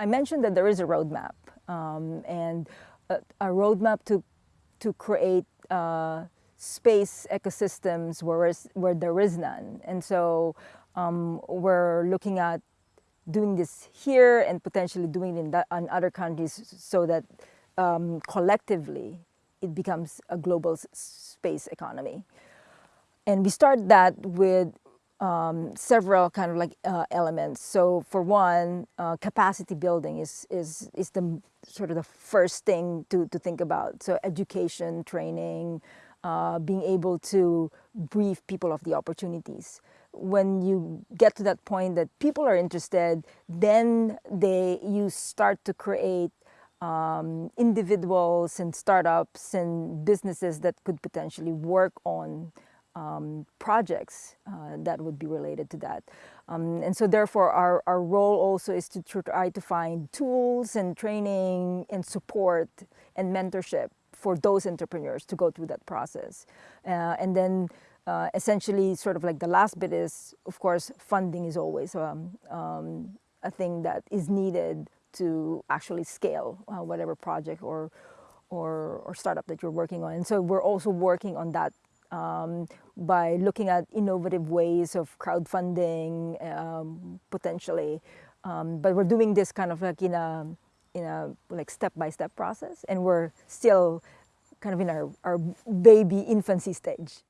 I mentioned that there is a roadmap um, and a, a, roadmap to, to create uh, space ecosystems where, is, where there is none. And so um, we're looking at doing this here and potentially doing it in, that, in other countries so that um, collectively it becomes a global space economy. And we start that with um, several kind of like uh, elements. So for one, uh, capacity building is, is, is the sort of the first thing to, to think about. So education, training, uh, being able to brief people of the opportunities. When you get to that point that people are interested, then they, you start to create um, individuals and startups and businesses that could potentially work on um, projects uh, that would be related to that. Um, and so therefore our, our role also is to try to find tools and training and support and mentorship for those entrepreneurs to go through that process. Uh, and then uh, essentially sort of like the last bit is, of course, funding is always um, um, a thing that is needed to actually scale uh, whatever project or, or, or startup that you're working on. And so we're also working on that um, by looking at innovative ways of crowdfunding um, potentially. Um, but we're doing this kind of like in a, in a like step-by-step -step process and we're still kind of in our, our baby infancy stage.